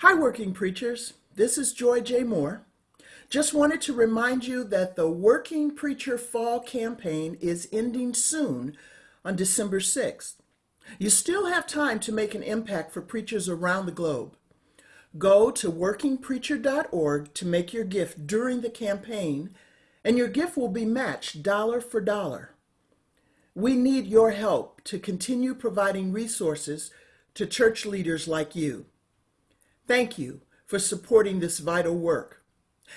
Hi, working preachers. This is Joy J. Moore. Just wanted to remind you that the Working Preacher Fall campaign is ending soon on December 6th. You still have time to make an impact for preachers around the globe. Go to workingpreacher.org to make your gift during the campaign, and your gift will be matched dollar for dollar. We need your help to continue providing resources to church leaders like you. Thank you for supporting this vital work.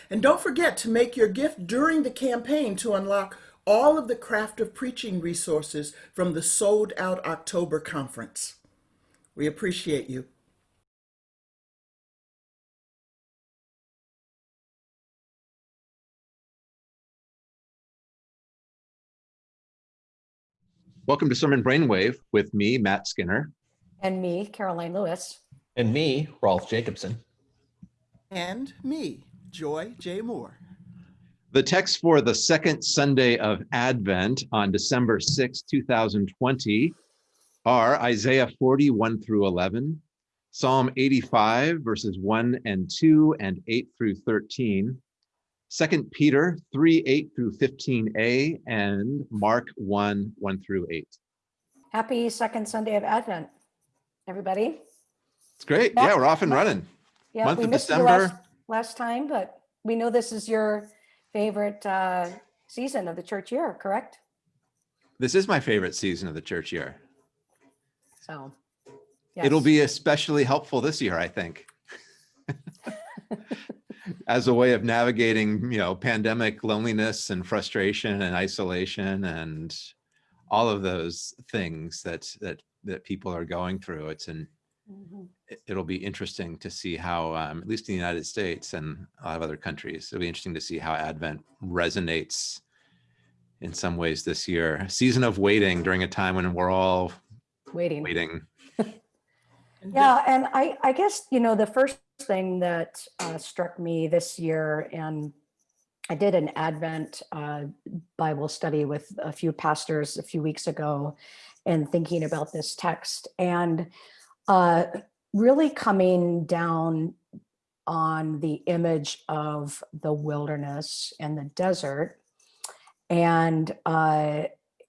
And don't forget to make your gift during the campaign to unlock all of the craft of preaching resources from the sold out October conference. We appreciate you. Welcome to Sermon Brainwave with me, Matt Skinner. And me, Karoline Lewis. And me, Rolf Jacobson. And me, Joy J. Moore. The text for the second Sunday of Advent on December 6, 2020 are Isaiah 41 through 11, Psalm 85, verses 1 and 2 and 8 through 13, 2 Peter 3, 8 through 15a, and Mark 1, 1 through 8. Happy second Sunday of Advent, everybody. It's great. Yeah, we're off and running. Yeah, Month we of missed you last, December. last time, but we know this is your favorite uh, season of the church year, correct? This is my favorite season of the church year. So. It'll be especially helpful this year, I think. As a way of navigating, you know, pandemic loneliness and frustration and isolation and all of those things that that that people are going through. It's an. It- it'll be interesting to see how, um, at least in the United States and a lot of other countries, it'll be interesting to see how Advent resonates in some ways this year. Season of waiting during a time when we're all Waiting. waiting. Yeah, and I, I guess, you know, the first thing that uh, struck me this year, and I did an Advent uh, Bible study with a few pastors a few weeks ago and thinking about this text and uh, really coming down on the image of the wilderness and the desert and uh,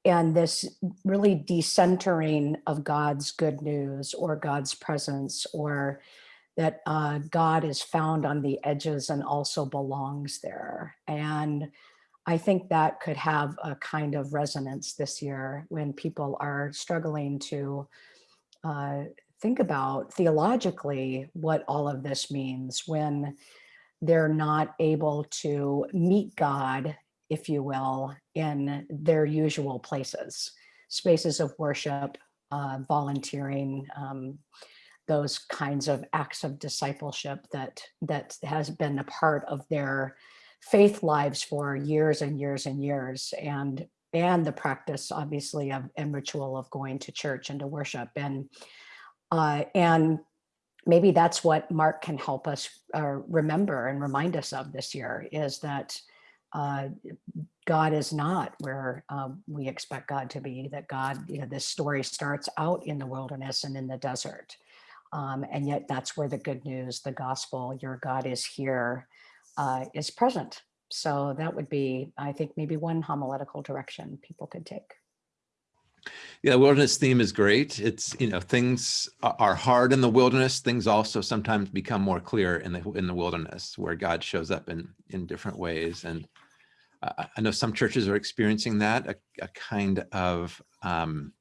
and this really decentering of God's good news or God's presence or that uh, God is found on the edges and also belongs there. And I think that could have a kind of resonance this year when people are struggling to uh, think about theologically what all of this means when they're not able to meet God if you will, in their usual places, spaces of worship, uh, volunteering, um, those kinds of acts of discipleship that that has been a part of their faith lives for years and years and years, and and the practice, obviously, of and ritual of going to church and to worship, and uh, and maybe that's what Mark can help us uh, remember and remind us of this year is that uh, God is not where um, we expect God to be, that God, you know, this story starts out in the wilderness and in the desert. Um, and yet that's where the good news, the gospel, your God is here, uh, is present. So that would be, I think, maybe one homiletical direction people could take. Yeah, wilderness theme is great. It's, you know, things are hard in the wilderness. Things also sometimes become more clear in the in the wilderness where God shows up in in different ways. And I I know some churches are experiencing that, a, a kind of um,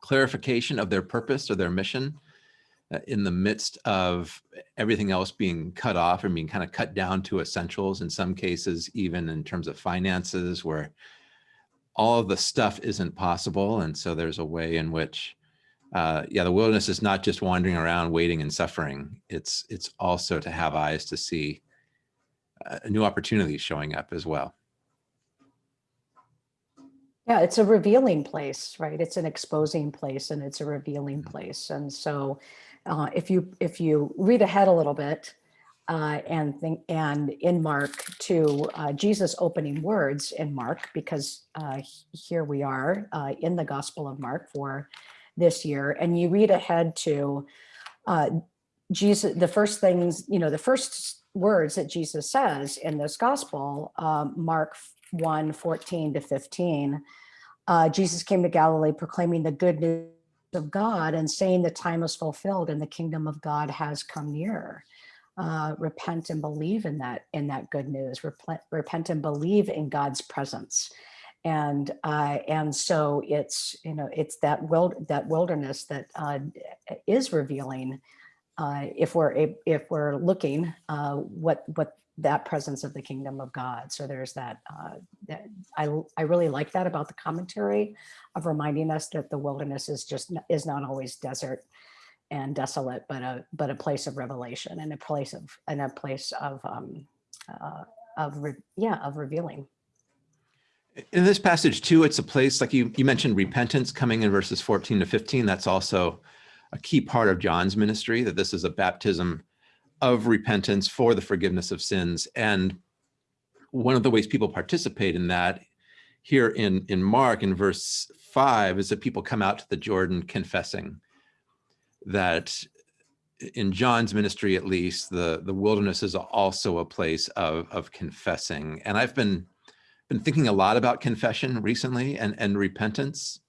clarification of their purpose or their mission uh, in the midst of everything else being cut off and being kind of cut down to essentials in some cases, even in terms of finances, where all of the stuff isn't possible. And so there's a way in which, uh, yeah, the wilderness is not just wandering around waiting and suffering. It's it's also to have eyes to see uh, new opportunities showing up as well. Yeah, it's a revealing place, right? It's an exposing place and it's a revealing place. And so uh, if you if you read ahead a little bit uh, and think and in Mark to uh, Jesus opening words in Mark, because uh, here we are uh, in the Gospel of Mark for this year, and you read ahead to uh, Jesus, the first things, you know, the first words that Jesus says in this gospel, um, Mark 1, 14 to 15, uh, Jesus came to Galilee proclaiming the good news of God and saying the time is fulfilled and the kingdom of God has come near. Uh, repent and believe in that in that good news. Repent, repent and believe in God's presence, and uh, and so it's you know it's that wild that wilderness that uh, is revealing uh, if we're if we're looking uh, what what that presence of the kingdom of God. So there's that. Uh, that I I really like that about the commentary of reminding us that the wilderness is just is not always desert and desolate, but a but a place of revelation and a place of and a place of um, uh, of yeah of revealing. In this passage too, it's a place like you, you mentioned repentance coming in verses 14 to 15. That's also a key part of John's ministry, that this is a baptism of repentance for the forgiveness of sins. And one of the ways people participate in that here in, in Mark in verse five is that people come out to the Jordan confessing that in John's ministry, at least, the, the wilderness is also a place of, of confessing. And I've been been thinking a lot about confession recently and, and repentance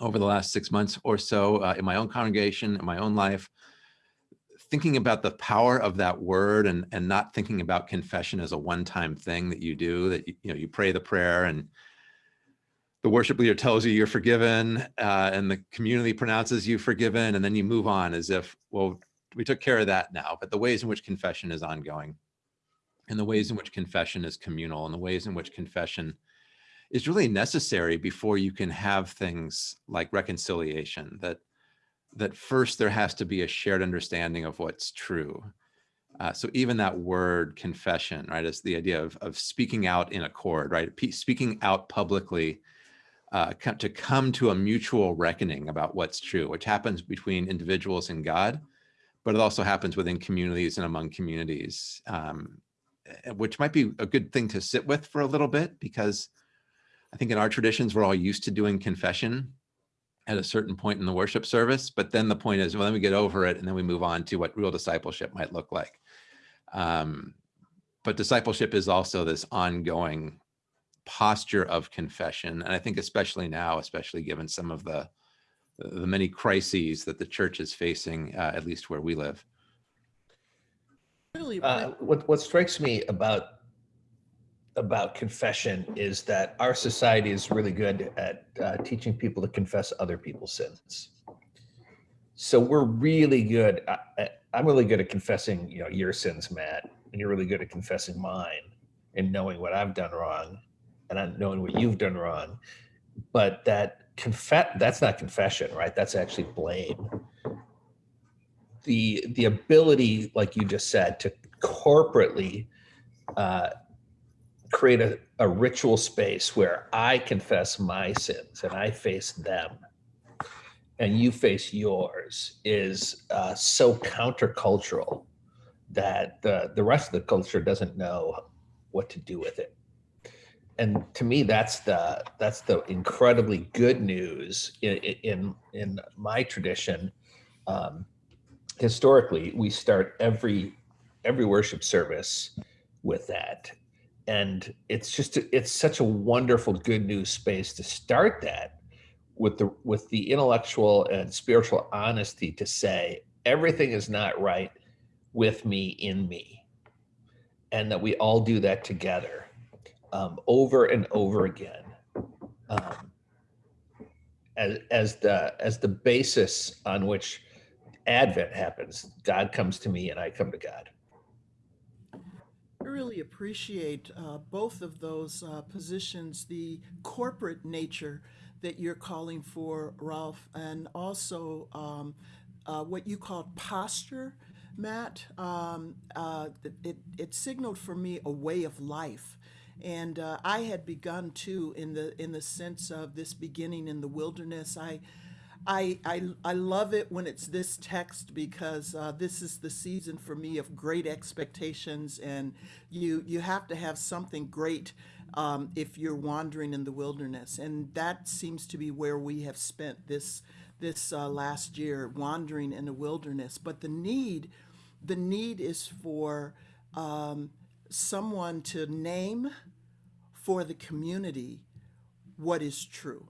over the last six months or so uh, in my own congregation, in my own life, thinking about the power of that word and, and not thinking about confession as a one-time thing that you do, that you, you know, you pray the prayer and the worship leader tells you you're forgiven uh, and the community pronounces you forgiven and then you move on as if, well, we took care of that now, but the ways in which confession is ongoing and the ways in which confession is communal and the ways in which confession is really necessary before you can have things like reconciliation that that first there has to be a shared understanding of what's true. Uh, so even that word confession right is the idea of, of speaking out in accord right Pe- speaking out publicly uh, to come to a mutual reckoning about what's true which happens between individuals and god but it also happens within communities and among communities um, eh, which might be a good thing to sit with for a little bit because I think in our traditions, we're all used to doing confession at a certain point in the worship service. But then the point is, well, then we get over it and then we move on to what real discipleship might look like. Um, but discipleship is also this ongoing posture of confession. And I think especially now, especially given some of the the many crises that the church is facing, uh, at least where we live. Uh, what what strikes me about about confession is that our society is really good at uh, teaching people to confess other people's sins. So we're really good. I, I- I'm really good at confessing, you know, your sins, Matt, and you're really good at confessing mine and knowing what I've done wrong, and I'm knowing what you've done wrong. But that confess that's not confession, right? That's actually blame. The the ability, like you just said, to corporately uh, create a, a ritual space where I confess my sins and I face them and you face yours is uh, so countercultural that the, the rest of the culture doesn't know what to do with it. And to me, that's the that's the incredibly good news in in, in my tradition. Um, historically, we start every every worship service with that. And it's just it's such a wonderful good news space to start that with the with the intellectual and spiritual honesty to say everything is not right with me in me. And that we all do that together um, over and over again um, as as the as the basis on which advent happens god comes to me and i come to god I really appreciate uh, both of those uh, positions, the corporate nature that you're calling for, Rolf, and also um, uh, what you called posture, Matt. Um, uh, it, it signaled for me a way of life. And uh, I had begun too in the in the sense of this beginning in the wilderness. I I, I, I love it when it's this text because uh, this is the season for me of great expectations, and you you have to have something great um, if you're wandering in the wilderness. And that seems to be where we have spent this this uh, last year, wandering in the wilderness. But the need, the need is for um, someone to name for the community what is true.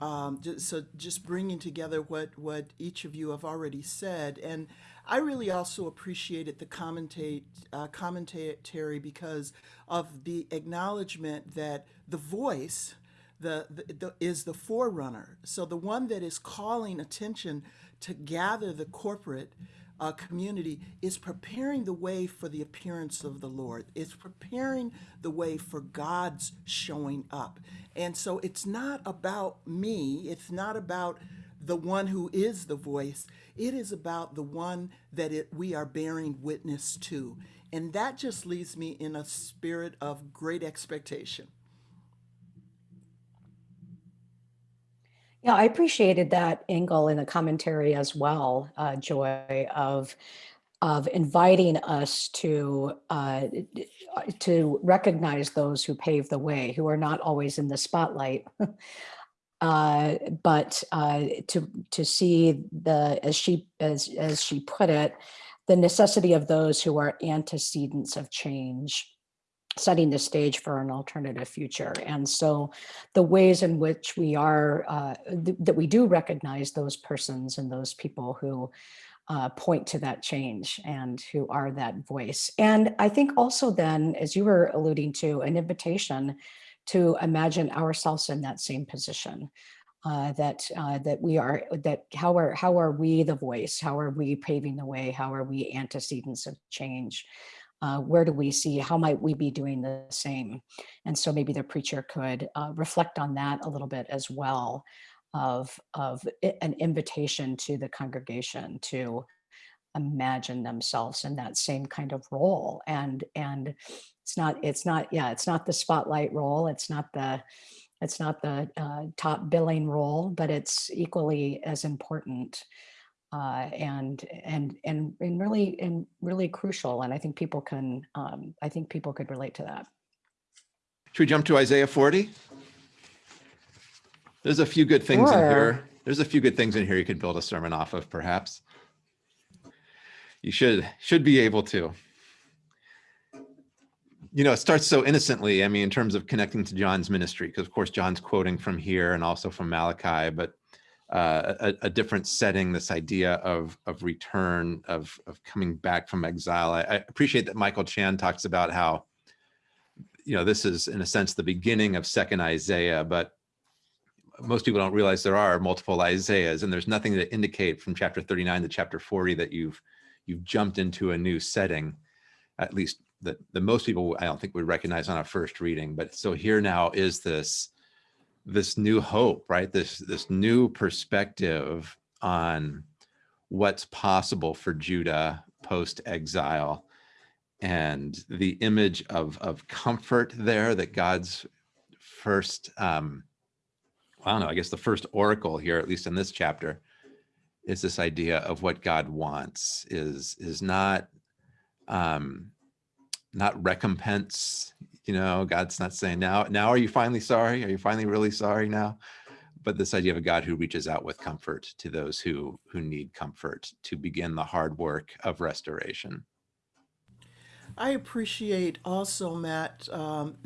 Um, ju- so just bringing together what what each of you have already said, and I really also appreciated the commentate uh, commentary because of the acknowledgement that the voice the, the, the is the forerunner. So the one that is calling attention to gather the corporate uh, community is preparing the way for the appearance of the Lord. It's preparing the way for God's showing up. And so it's not about me. It's not about the one who is the voice. It is about the one that it, we are bearing witness to. And that just leaves me in a spirit of great expectation. Yeah, I appreciated that angle in the commentary as well, uh, Joy, of of inviting us to uh, to recognize those who pave the way, who are not always in the spotlight, uh, but uh, to to see the as she as as she put it, the necessity of those who are antecedents of change setting the stage for an alternative future. And so the ways in which we are, uh, th- that we do recognize those persons and those people who uh, point to that change and who are that voice. And I think also then, as you were alluding to, an invitation to imagine ourselves in that same position. Uh, that uh, that we are that how are how are we the voice? How are we paving the way? How are we antecedents of change? Uh, where do we see how might we be doing the same? And so maybe the preacher could uh, reflect on that a little bit as well of of an invitation to the congregation to imagine themselves in that same kind of role. And and it's not it's not yeah it's not the spotlight role it's not the it's not the uh, top billing role but it's equally as important uh, and and and and really and really crucial. And I think people can um, I think people could relate to that. Should we jump to Isaiah 40? There's a few good things in here. There's a few good things in here you could build a sermon off of, perhaps. You should should be able to. You know, it starts so innocently. I mean, in terms of connecting to John's ministry, because of course John's quoting from here and also from Malachi, but uh, a, a different setting. This idea of of return, of of coming back from exile. I, I appreciate that Michael Chan talks about how you know this is in a sense the beginning of second isaiah but most people don't realize there are multiple isaiahs and there's nothing to indicate from chapter 39 to chapter 40 that you've you've jumped into a new setting at least that the most people i don't think would recognize on a first reading but so here now is this this new hope right? This this new perspective on what's possible for judah post exile and the image of of comfort there that God's first um I don't know, I guess the first oracle here, at least in this chapter, is this idea of what God wants is is not um not recompense, you know, God's not saying now, now are you finally sorry? Are you finally really sorry now? But this idea of a God who reaches out with comfort to those who who need comfort to begin the hard work of restoration. I appreciate also, Matt, um,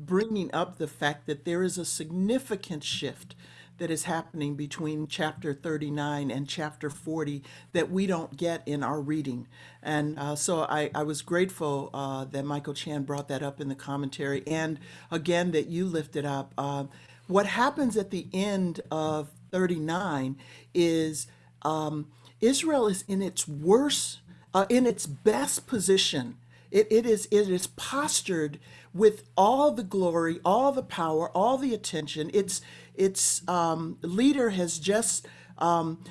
bringing up the fact that there is a significant shift that is happening between chapter 39 and chapter 40 that we don't get in our reading. And uh, so I, I was grateful uh, that Michael Chan brought that up in the commentary and again that you lifted up. Uh, what happens at the end of 39 is um, Israel is in its worst, uh, in its best position. It, it is it is postured with all the glory, all the power, all the attention. Its its um, leader has just um,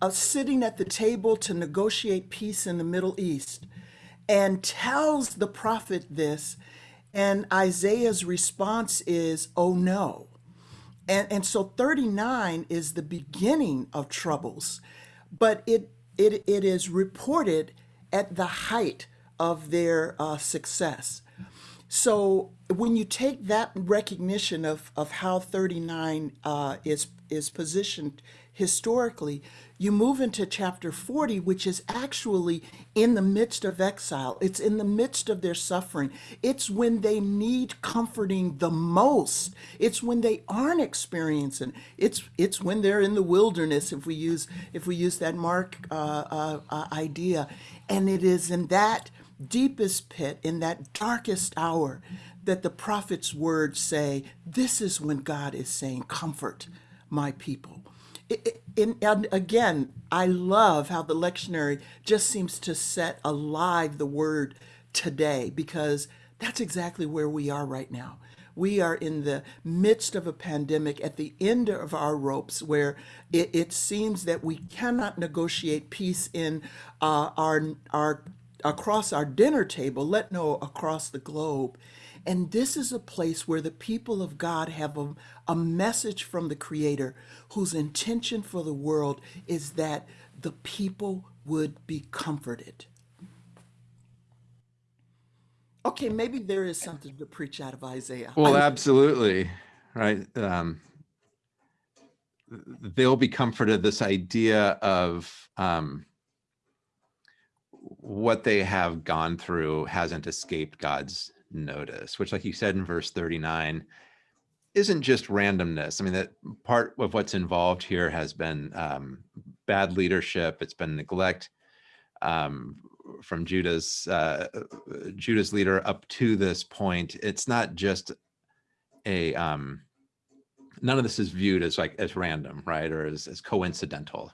uh, sitting at the table to negotiate peace in the Middle East, and tells the prophet this, and Isaiah's response is, "Oh no." and and so 39 is the beginning of troubles but it it it is reported at the height of their uh, success so when you take that recognition of, of how 39 uh, is is positioned historically, you move into chapter 40, which is actually in the midst of exile. It's in the midst of their suffering. It's when they need comforting the most. It's when they aren't experiencing. It's it's when they're in the wilderness. If we use if we use that Mark uh, uh, uh, idea, and it is in that deepest pit, in that darkest hour, that the prophet's words say, This is when God is saying, Comfort my people. I- I- in- and again, I love how the lectionary just seems to set alive the word today because that's exactly where we are right now. We are in the midst of a pandemic at the end of our ropes where it, it seems that we cannot negotiate peace in uh, our, our across our dinner table, let know across the globe. And this is a place where the people of God have a, a message from the Creator whose intention for the world is that the people would be comforted. Okay, maybe there is something to preach out of Isaiah. Well, absolutely, right. Um, they'll be comforted. This idea of um, what they have gone through hasn't escaped God's notice, which, like you said in verse 39, isn't just randomness. I mean, that part of what's involved here has been um, bad leadership. It's been neglect um, from Judah's uh, Judah's leader up to this point. It's not just a um, none of this is viewed as like as random, right, or as, as coincidental.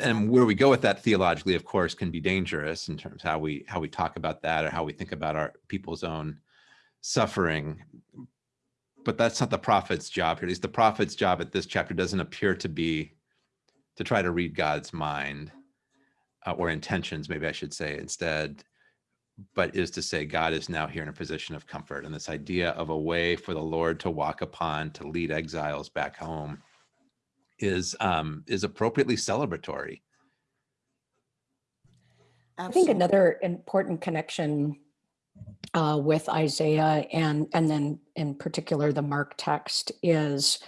And where we go with that theologically, of course, can be dangerous in terms of how we how we talk about that or how we think about our people's own suffering. But that's not the prophet's job here. At least the prophet's job at this chapter doesn't appear to be to try to read God's mind uh, or intentions, maybe I should say instead, but is to say God is now here in a position of comfort. And this idea of a way for the Lord to walk upon to lead exiles back home is um, is appropriately celebratory. I think another important connection uh, with Isaiah and and then in particular the Mark text is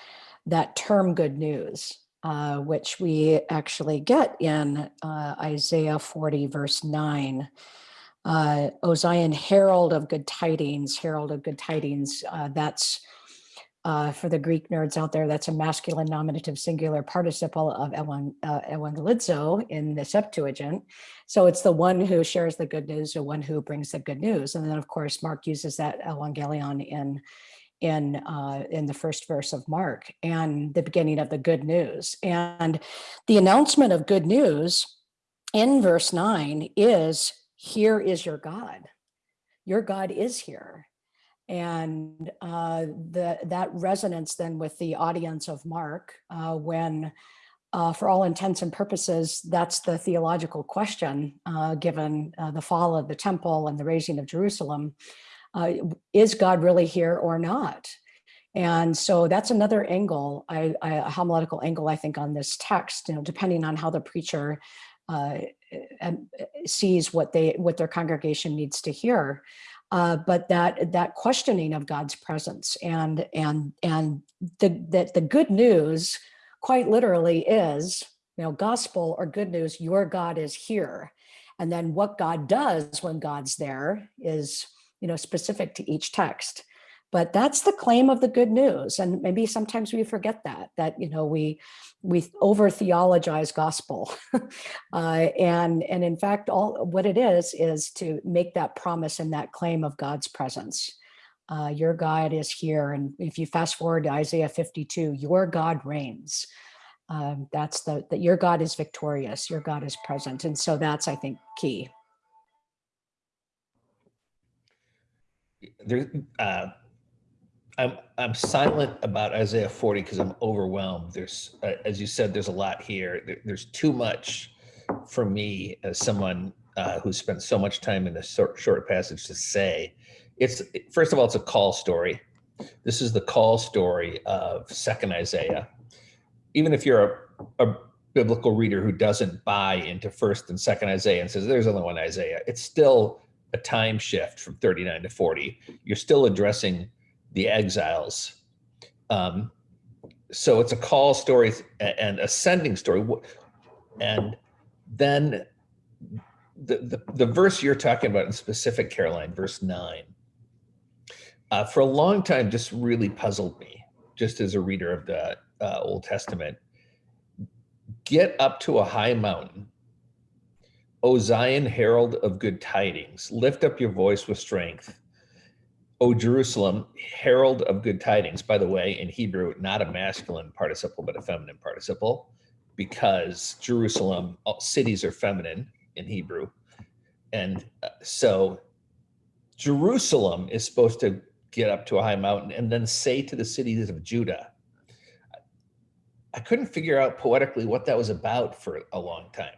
that term "good news," uh, which we actually get in uh, Isaiah 40 verse 9. Uh, o Zion, herald of good tidings, herald of good tidings. Uh, that's uh, for the Greek nerds out there, that's a masculine nominative singular participle of evan, uh, evangelizo in the Septuagint. So it's the one who shares the good news, the one who brings the good news. And then, of course, Mark uses that evangelion in in uh, in the first verse of Mark and the beginning of the good news. And the announcement of good news in verse nine is, "Here is your God. Your God is here." And uh, the, that resonance then with the audience of Mark, uh, when uh, for all intents and purposes, that's the theological question, uh, given uh, the fall of the temple and the razing of Jerusalem. Uh, is God really here or not? And so that's another angle, I, I, a homiletical angle, I think, on this text, you know, depending on how the preacher sees what they what their congregation needs to hear. Uh, but that that questioning of God's presence and and and the that the good news quite literally is you know gospel or good news your God is here. And then what God does when God's there is you know specific to each text but that's the claim of the good news and maybe sometimes we forget that that you know we we over theologize gospel. Uh, and and in fact all what it is is to make that promise and that claim of god's presence. Uh, your god is here and if you fast forward to isaiah 52 your god reigns. Um, that's the that your god is victorious your god is present and so that's i think key. There uh i'm i'm silent about isaiah 40 because i'm overwhelmed. There's uh, as you said there's a lot here. There, there's too much for me as someone uh, who spent so much time in this short, short passage to say. It's first of all it's a call story. This is the call story of second isaiah. Even if you're a, a biblical reader who doesn't buy into first and second isaiah and says there's only one isaiah it's still a time shift from 39 to 40. You're still addressing the exiles. Um, so it's a call story and ascending story. And then the, the, the verse you're talking about in specific, Karoline, verse nine, uh, for a long time just really puzzled me, just as a reader of the uh, Old Testament. Get up to a high mountain, O Zion, herald of good tidings, lift up your voice with strength. O Jerusalem, herald of good tidings. By the way, in Hebrew, not a masculine participle, but a feminine participle, because Jerusalem, all cities are feminine in Hebrew. And uh, so Jerusalem is supposed to get up to a high mountain and then say to the cities of Judah. I couldn't figure out poetically what that was about for a long time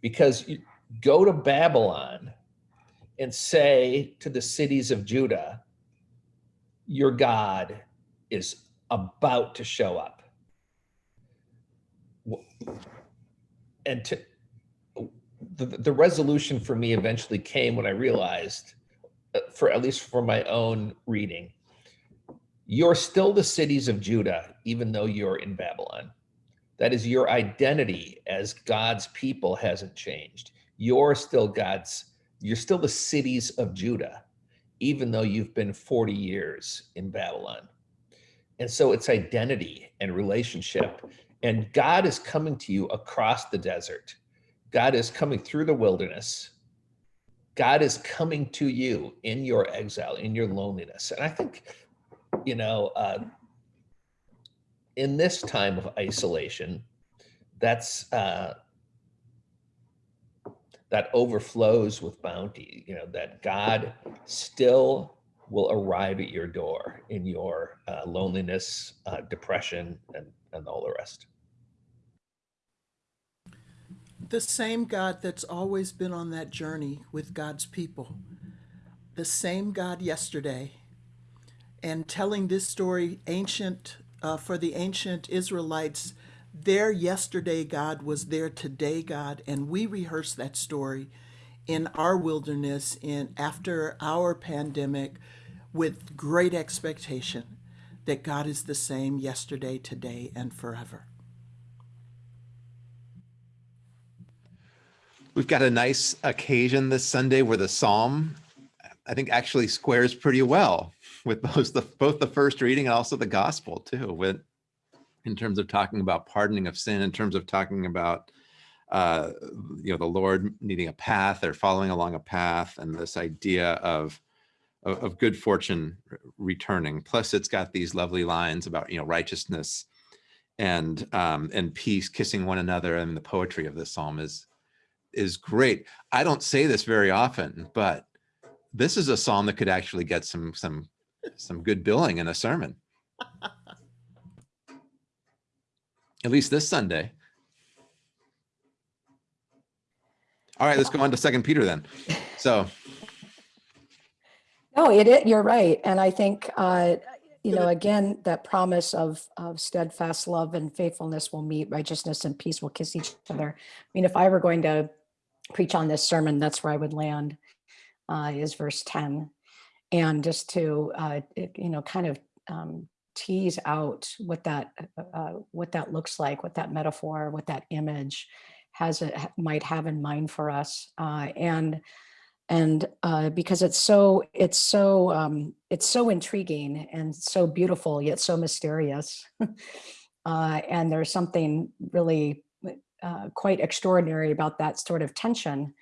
because you go to Babylon and say to the cities of Judah, your God is about to show up. And to, the, the resolution for me eventually came when I realized, uh, for at least for my own reading, you're still the cities of Judah, even though you're in Babylon. That is your identity as God's people hasn't changed. You're still God's, you're still the cities of Judah, even though you've been 40 years in Babylon. And so it's identity and relationship. And God is coming to you across the desert. God is coming through the wilderness. God is coming to you in your exile, in your loneliness. And I think, you know, uh, in this time of isolation, that's uh, that overflows with bounty. You know that God still will arrive at your door in your uh, loneliness, uh, depression, and and all the rest. The same God that's always been on that journey with God's people. The same God yesterday. And telling this story, ancient, uh, for the ancient Israelites, their yesterday God was their today God. And we rehearse that story in our wilderness in after our pandemic with great expectation that God is the same yesterday, today, and forever. We've got a nice occasion this Sunday where the psalm, I think, actually squares pretty well with both the both the first reading and also the gospel too. With in terms of talking about pardoning of sin, in terms of talking about uh, you know the Lord needing a path or following along a path, and this idea of of, of good fortune returning. Plus, it's got these lovely lines about you know righteousness and um, and peace, kissing one another, and the poetry of this psalm is is great. I don't say this very often, but this is a psalm that could actually get some some some good billing in a sermon. At least this Sunday. All right, let's go on to Second Peter then. So No, it, it, you're right. And I think, uh, you know, again, that promise of, of steadfast love and faithfulness will meet righteousness and peace will kiss each other. I mean, if I were going to preach on this sermon, that's where I would land, uh, is verse 10. And just to, uh, it- you know, kind of um, tease out what that, uh, what that looks like, what that metaphor, what that image has, a, might have in mind for us. Uh, and and uh, because it's so it's so um, it's so intriguing and so beautiful yet so mysterious uh, and there's something really uh, quite extraordinary about that sort of tension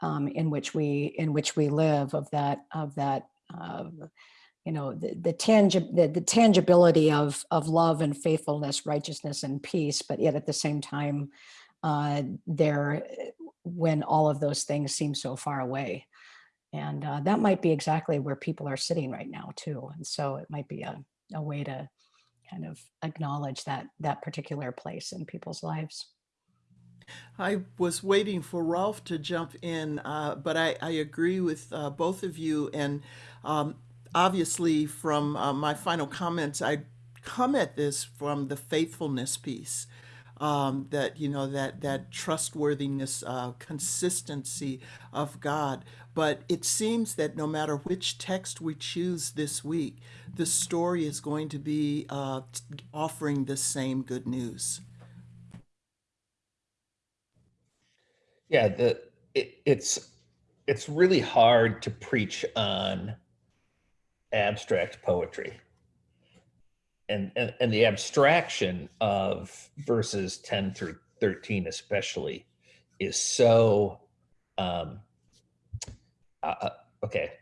um, in which we in which we live of that of that uh, you know the the, tangi- the the tangibility of of love and faithfulness righteousness and peace but yet at the same time uh, there when all of those things seem so far away. And uh, that might be exactly where people are sitting right now too. And so it might be a, a way to kind of acknowledge that that particular place in people's lives. I was waiting for Rolf to jump in, uh, but I, I agree with uh, both of you. And um, obviously, from uh, my final comments, I come at this from the faithfulness piece. um, that you know that that trustworthiness, uh, consistency of God. But it seems that no matter which text we choose this week, the story is going to be uh, offering the same good news. Yeah, the it, it's it's really hard to preach on abstract poetry. And, and and the abstraction of verses 10 through 13 especially is so um uh, uh, okay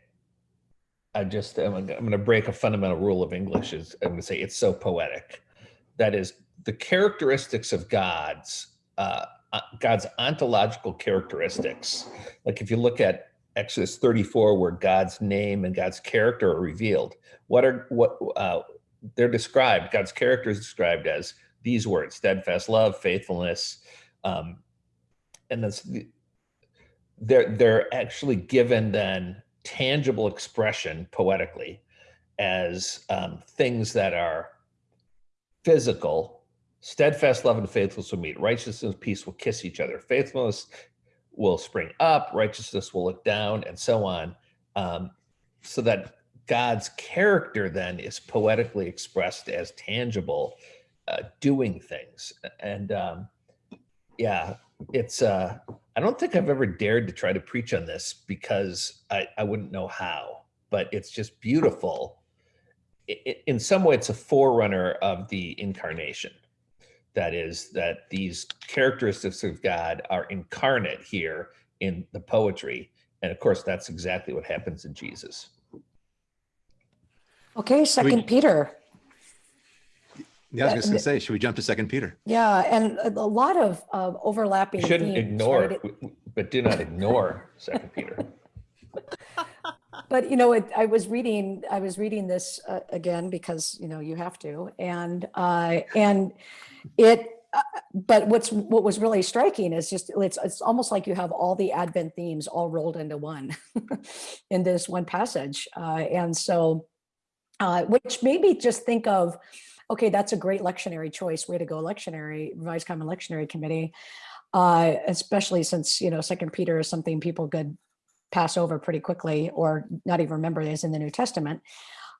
i just i'm, I'm going to break a fundamental rule of english is i'm going to say it's so poetic that is the characteristics of god's uh, uh, God's ontological characteristics. Like if you look at Exodus 34, where God's name and God's character are revealed, what are what uh, they're described? God's character is described as these words: steadfast love, faithfulness, um, and that's they're they're actually given then tangible expression poetically as um, things that are physical Steadfast love and faithfulness will meet. Righteousness and peace will kiss each other. Faithfulness will spring up. Righteousness will look down, and so on. Um, so that God's character then is poetically expressed as tangible, uh, doing things. And um, yeah, it's. Uh, I don't think I've ever dared to try to preach on this because I, I wouldn't know how. But it's just beautiful. I in some way, it's a forerunner of the incarnation that is that these characteristics of God are incarnate here in the poetry. And of course, that's exactly what happens in Jesus. Okay, Second Peter. Yeah, I was just gonna say, should we jump to Second Peter? Yeah, and a a lot of uh, overlapping. You shouldn't themes, ignore, right? it, but do not ignore Second Peter. but you know it, i was reading i was reading this uh, again because you know you have to and uh and it uh, but what's what was really striking is just it's it's almost like you have all the advent themes all rolled into one in this one passage uh and so uh which made me just think of okay that's a great lectionary choice way to go lectionary revised common lectionary committee uh especially since you know second peter is something people could pass over pretty quickly or not even remember is in the New Testament.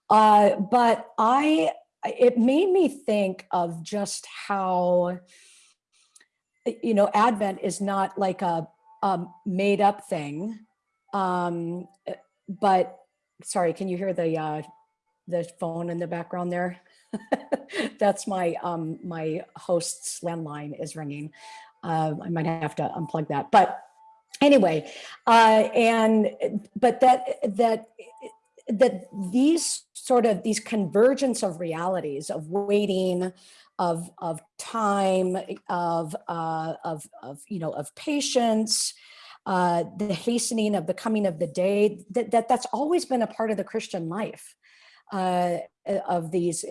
Uh, but I, it made me think of just how, you know, Advent is not like a, a made up thing. Um, but sorry, can you hear the, uh, the phone in the background there? That's my, um, my host's landline is ringing. Uh, I might have to unplug that, but anyway uh and but that that that these sort of these convergence of realities of waiting of of time of uh of of you know of patience uh the hastening of the coming of the day that, that that's always been a part of the christian life uh of these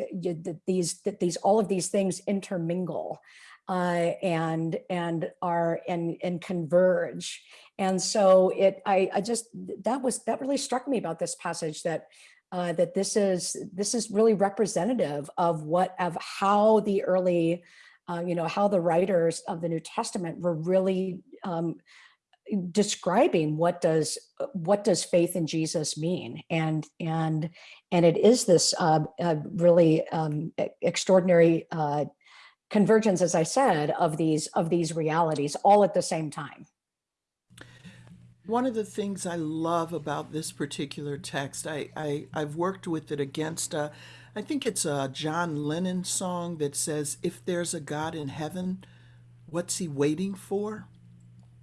these these all of these things intermingle uh, and and are and and converge. And so it, I, I just that was that really struck me about this passage that uh, that this is this is really representative of what of how the early, uh, you know, how the writers of the New Testament were really um, describing what does what does faith in Jesus mean and and and it is this uh, uh, really um, extraordinary uh, convergence, as I said, of these of these realities all at the same time. One of the things I love about this particular text, I, I I've worked with it against a, I think it's a John Lennon song that says, "If there's a God in heaven, what's he waiting for?"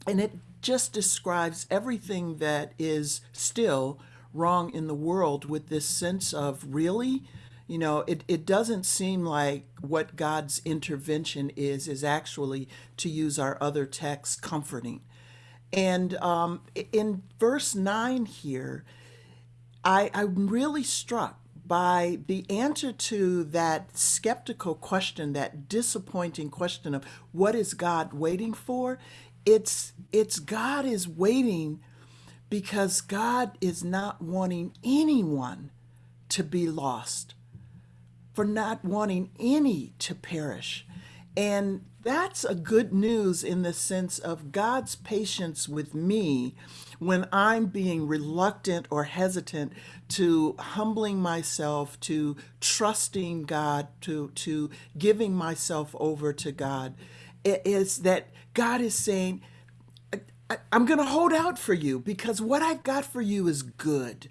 And it just describes everything that is still wrong in the world with this sense of really you know it, it doesn't seem like what god's intervention is is actually to use our other texts comforting. And um, in verse 9 here I, i'm really struck by the answer to that skeptical question that disappointing question of what is god waiting for? It's it's god is waiting because god is not wanting anyone to be lost for not wanting any to perish. And that's a good news in the sense of God's patience with me when I'm being reluctant or hesitant to humbling myself, to trusting God, to, to giving myself over to God, i- is that God is saying, I, I'm going to hold out for you because what I've got for you is good.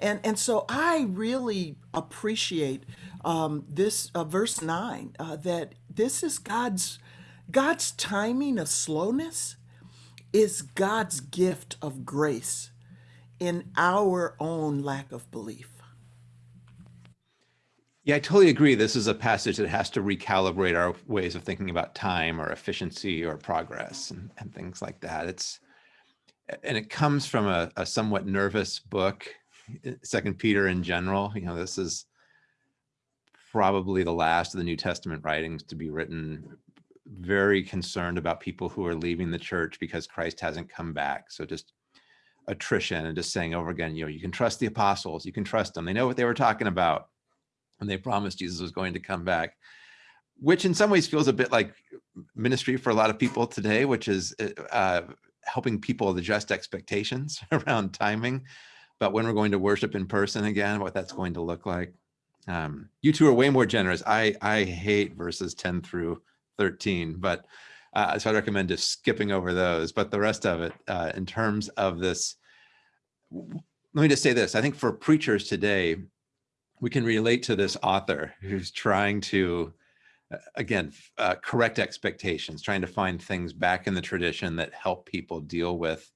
And, and so I really appreciate um, this uh, verse 9 uh, that this is God's God's timing of slowness is God's gift of grace in our own lack of belief. Yeah, I totally agree. This is a passage that has to recalibrate our ways of thinking about time or efficiency or progress and, and things like that. It's and it comes from a, a somewhat nervous book, Second Peter in general. You know, this is probably the last of the New Testament writings to be written very concerned about people who are leaving the church because Christ hasn't come back. So just attrition and just saying over again, you know, you can trust the apostles, you can trust them. They know what they were talking about when they promised Jesus was going to come back, which in some ways feels a bit like ministry for a lot of people today, which is uh, helping people adjust expectations around timing, but when we're going to worship in person again, what that's going to look like. Um, you two are way more generous. I, I hate verses 10 through 13, but uh, so I recommend just skipping over those. But the rest of it, uh, in terms of this, let me just say this. I think for preachers today, we can relate to this author who's trying to, uh, again, uh, correct expectations, trying to find things back in the tradition that help people deal with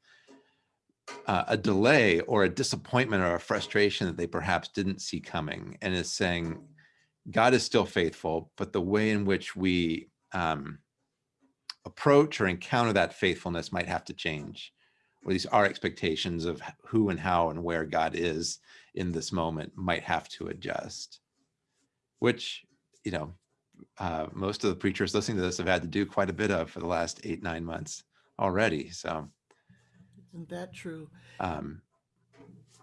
uh, a delay or a disappointment or a frustration that they perhaps didn't see coming and is saying, God is still faithful, but the way in which we um, approach or encounter that faithfulness might have to change. Or at least our expectations of who and how and where God is in this moment might have to adjust. Which, you know, uh, most of the preachers listening to this have had to do quite a bit of for the last eight, nine months already. So, Isn't that true? um,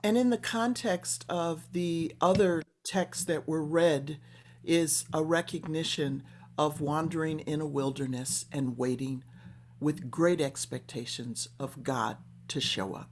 And in the context of the other texts that were read, is a recognition of wandering in a wilderness and waiting with great expectations of God to show up.